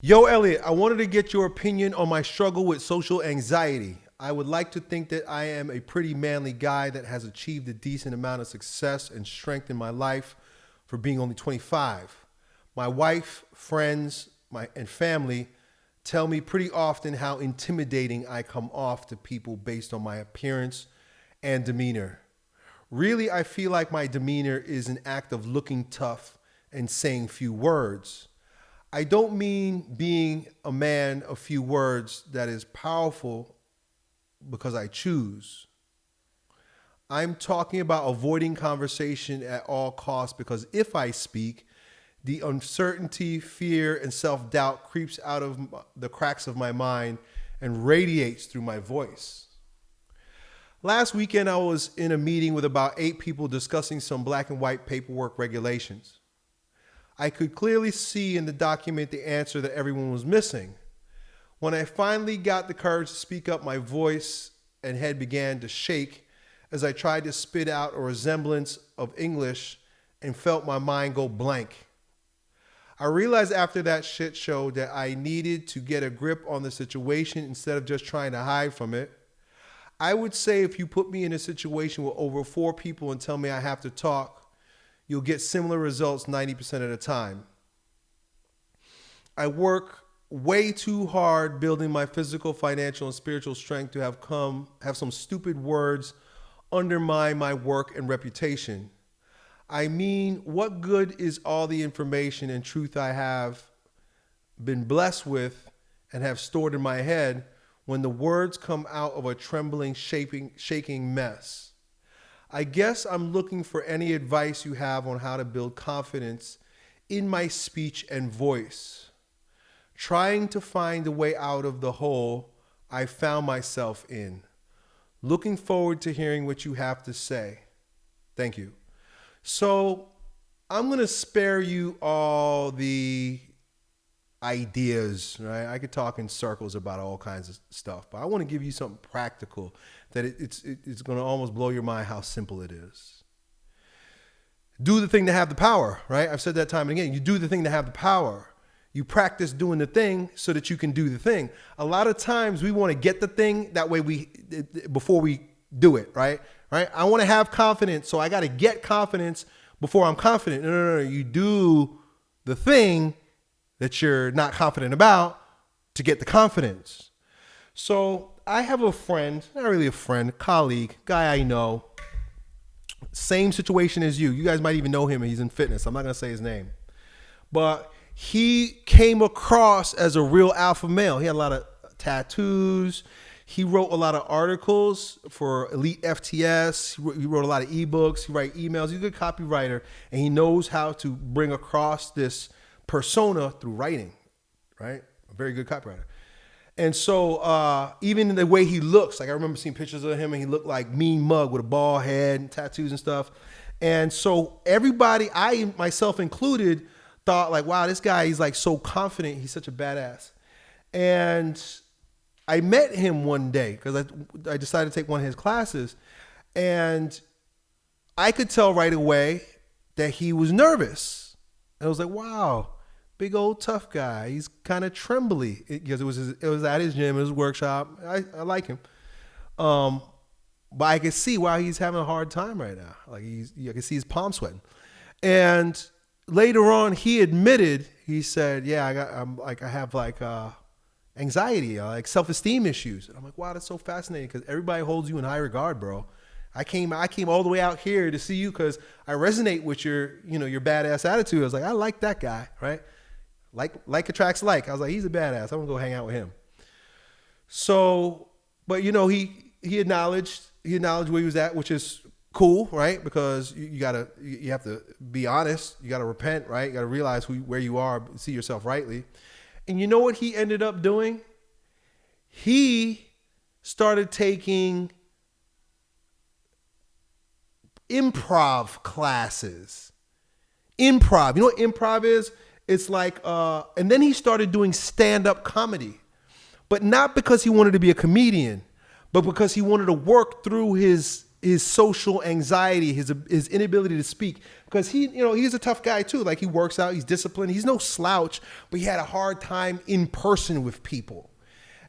Yo, Elliot, I wanted to get your opinion on my struggle with social anxiety. I would like to think that I am a pretty manly guy that has achieved a decent amount of success and strength in my life for being only 25. My wife, friends, my, and family tell me pretty often how intimidating I come off to people based on my appearance and demeanor. Really, I feel like my demeanor is an act of looking tough and saying few words. I don't mean being a man of few words that is powerful because I choose. I'm talking about avoiding conversation at all costs because if I speak, the uncertainty, fear, and self doubt creeps out of the cracks of my mind and radiates through my voice. Last weekend, I was in a meeting with about eight people discussing some black and white paperwork regulations. I could clearly see in the document the answer that everyone was missing. When I finally got the courage to speak up, my voice and head began to shake as I tried to spit out a resemblance of English and felt my mind go blank. I realized after that shit show that I needed to get a grip on the situation instead of just trying to hide from it. I would say if you put me in a situation with over four people and tell me I have to talk, you'll get similar results 90% of the time. I work way too hard building my physical, financial, and spiritual strength to have come have some stupid words undermine my work and reputation. I mean, what good is all the information and truth I have been blessed with and have stored in my head when the words come out of a trembling, shaping, shaking mess? I guess I'm looking for any advice you have on how to build confidence in my speech and voice. Trying to find a way out of the hole I found myself in. Looking forward to hearing what you have to say. Thank you. So, I'm going to spare you all the ideas, right? I could talk in circles about all kinds of stuff, but I want to give you something practical that it, it's it, it's going to almost blow your mind how simple it is. Do the thing to have the power, right? I've said that time and again. You do the thing to have the power. You practice doing the thing so that you can do the thing. A lot of times we want to get the thing that way we before we do it, right? Right? I want to have confidence, so I got to get confidence before I'm confident. No, no, no. You do the thing that you're not confident about to get the confidence. So I have a friend, not really a friend, colleague, guy I know, same situation as you. You guys might even know him. He's in fitness. I'm not going to say his name. But he came across as a real alpha male. He had a lot of tattoos. He wrote a lot of articles for Elite FTS. He wrote a lot of ebooks. He write emails. He's a good copywriter, and he knows how to bring across this persona through writing, right? A very good copywriter. And so uh, even the way he looks, like I remember seeing pictures of him and he looked like mean mug with a bald head and tattoos and stuff. And so everybody, I myself included, thought like, wow, this guy, he's like so confident. He's such a badass. And I met him one day because I, I decided to take one of his classes. And I could tell right away that he was nervous. And I was like, wow, big old tough guy. He's kind of trembly because it, was his, it was at his gym, his workshop. I, I like him. Um, but I can see why he's having a hard time right now. Like he's, I can see his palm sweating. And later on, he admitted, he said, "Yeah, I got, I'm like, I have like uh, anxiety, uh, like self-esteem issues." And I'm like, "Wow, that's so fascinating because everybody holds you in high regard, bro." I came, I came all the way out here to see you because I resonate with your, you know, your badass attitude. I was like, I like that guy, right? Like like attracts like. I was like, he's a badass. I'm gonna go hang out with him. So, but you know, he he acknowledged he acknowledged where he was at, which is cool, right? Because you, you gotta you have to be honest. You gotta repent, right? You gotta realize who where you are, see yourself rightly. And you know what he ended up doing? He started taking improv classes. Improv. You know what improv is? It's like, uh, and then he started doing stand up comedy, but not because he wanted to be a comedian, but because he wanted to work through his his social anxiety, his his inability to speak, because he, you know, he's a tough guy too. Like he works out, he's disciplined, he's no slouch, but he had a hard time in person with people,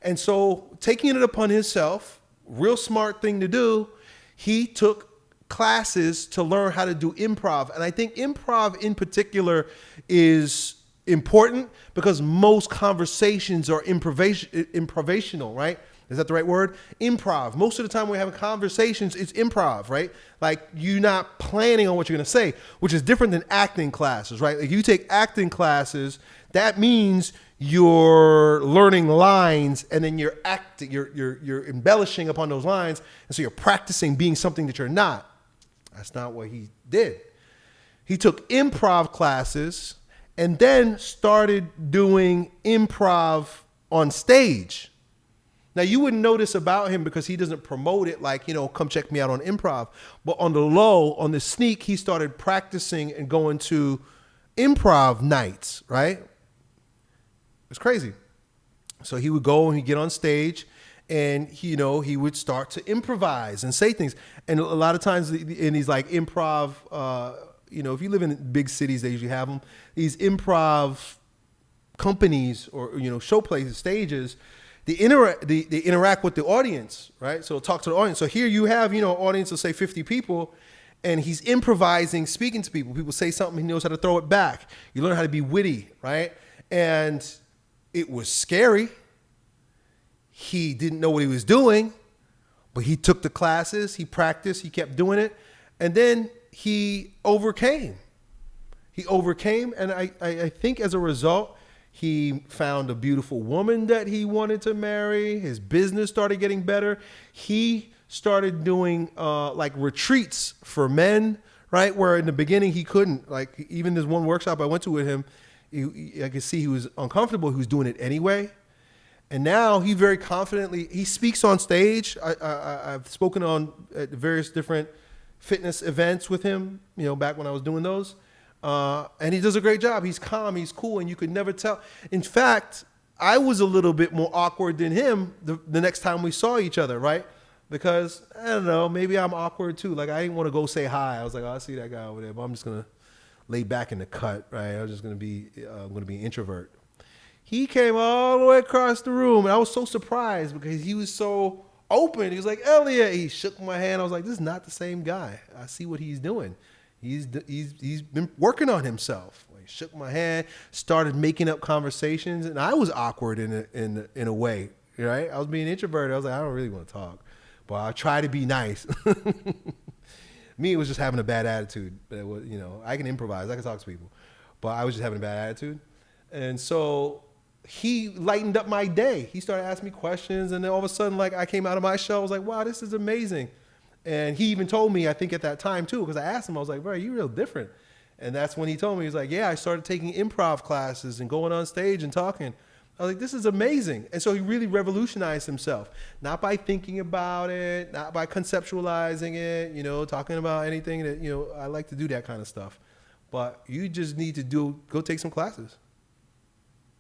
and so taking it upon himself, real smart thing to do, he took classes to learn how to do improv, and I think improv in particular is important because most conversations are improvisational, right? Is that the right word? Improv. Most of the time we're having conversations, it's improv, right? Like you're not planning on what you're gonna say, which is different than acting classes, right? Like you take acting classes, that means you're learning lines and then you're acting, you're, you're, you're embellishing upon those lines. And so you're practicing being something that you're not. That's not what he did. He took improv classes and then started doing improv on stage. Now you wouldn't notice about him because he doesn't promote it like, you know, come check me out on improv. But on the low, on the sneak, he started practicing and going to improv nights, right? It's crazy. So he would go and he'd get on stage and he, you know, he would start to improvise and say things. And a lot of times in these like improv, uh, you know, if you live in big cities, they usually have them. These improv companies or, you know, show places, stages, the inter the, they interact with the audience, right? So talk to the audience. So here you have, you know, audience of say 50 people, and he's improvising, speaking to people. People say something, he knows how to throw it back. You learn how to be witty, right? And it was scary. He didn't know what he was doing, but he took the classes, he practiced, he kept doing it, and then he overcame. He overcame, and I, I, I think as a result, he found a beautiful woman that he wanted to marry. His business started getting better. He started doing uh, like retreats for men, right? Where in the beginning he couldn't. Like even this one workshop I went to with him, he, I could see he was uncomfortable. He was doing it anyway. And now he very confidently he speaks on stage. I, I've spoken on at various different fitness events with him. You know, back when I was doing those uh, and he does a great job. He's calm, he's cool, and you could never tell. In fact, I was a little bit more awkward than him the, the next time we saw each other, right? Because I don't know, maybe I'm awkward too. Like I didn't want to go say hi. I was like, oh, I see that guy over there, but I'm just gonna lay back in the cut, right? I was just gonna be, uh, I'm gonna be an introvert. He came all the way across the room, and I was so surprised because he was so open. He was like, Elliot. He shook my hand. I was like, this is not the same guy. I see what he's doing. He's, he's, he's been working on himself. He shook my hand, started making up conversations, and I was awkward in a, in, in a way, right? I was being introverted. I was like, I don't really want to talk, but I try to be nice. Me, it was just having a bad attitude. It was, you know, I can improvise, I can talk to people, but I was just having a bad attitude. And so he lightened up my day. He started asking me questions, and then all of a sudden, like I came out of my shell, I was like, wow, this is amazing. And he even told me, I think at that time too, because I asked him, I was like, bro, you real different. And that's when he told me, he's like, yeah, I started taking improv classes and going on stage and talking. I was like, this is amazing. And so he really revolutionized himself, not by thinking about it, not by conceptualizing it, you know, talking about anything that, you know, I like to do that kind of stuff. But you just need to do, go take some classes.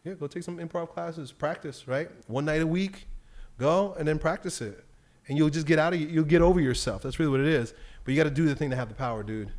Yeah, go take some improv classes, practice, right? One night a week, go and then practice it and you'll just get out of you'll get over yourself. That's really what it is. But you got to do the thing to have the power, dude.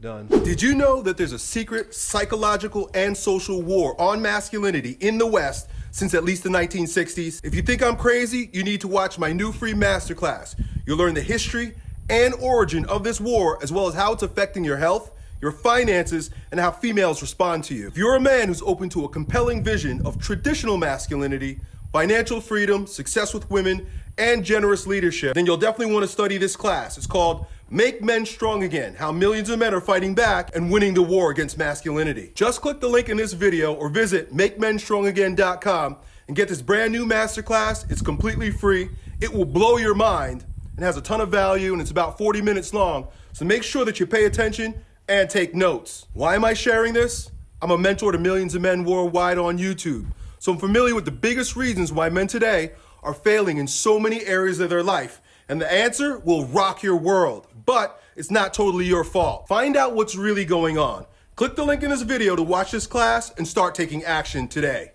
Done. Did you know that there's a secret psychological and social war on masculinity in the West since at least the 1960s? If you think I'm crazy, you need to watch my new free masterclass. You'll learn the history and origin of this war, as well as how it's affecting your health, your finances, and how females respond to you. If you're a man who's open to a compelling vision of traditional masculinity, financial freedom, success with women, and generous leadership, then you'll definitely want to study this class. It's called Make Men Strong Again, How Millions of Men Are Fighting Back and Winning the War Against Masculinity. Just click the link in this video or visit MakeMenStrongAgain.com and get this brand new masterclass. It's completely free. It will blow your mind and has a ton of value and it's about 40 minutes long. So make sure that you pay attention and take notes. Why am I sharing this? I'm a mentor to millions of men worldwide on YouTube. So I'm familiar with the biggest reasons why men today are failing in so many areas of their life. And the answer will rock your world, but it's not totally your fault. Find out what's really going on. Click the link in this video to watch this class and start taking action today.